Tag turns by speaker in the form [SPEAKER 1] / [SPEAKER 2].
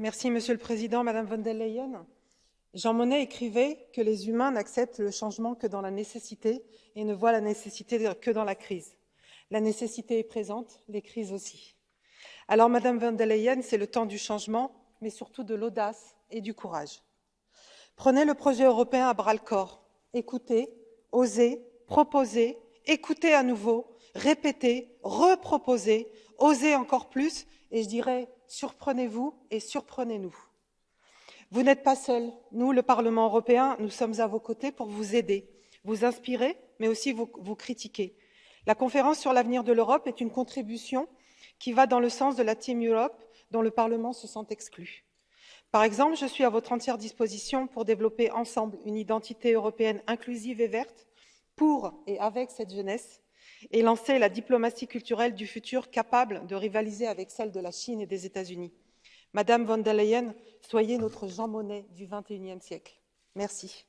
[SPEAKER 1] Merci, Monsieur le Président, Madame von der Leyen. Jean Monnet écrivait que les humains n'acceptent le changement que dans la nécessité et ne voient la nécessité que dans la crise. La nécessité est présente, les crises aussi. Alors, Madame von der Leyen, c'est le temps du changement, mais surtout de l'audace et du courage. Prenez le projet européen à bras-le-corps. Écoutez, osez, proposez, écoutez à nouveau, répétez, reproposez, osez encore plus, et je dirais surprenez-vous et surprenez-nous. Vous n'êtes pas seul. Nous, le Parlement européen, nous sommes à vos côtés pour vous aider, vous inspirer, mais aussi vous, vous critiquer. La conférence sur l'avenir de l'Europe est une contribution qui va dans le sens de la Team Europe, dont le Parlement se sent exclu. Par exemple, je suis à votre entière disposition pour développer ensemble une identité européenne inclusive et verte pour et avec cette jeunesse et lancer la diplomatie culturelle du futur capable de rivaliser avec celle de la Chine et des États-Unis. Madame von der Leyen, soyez notre Jean Monnet du XXIe siècle. Merci.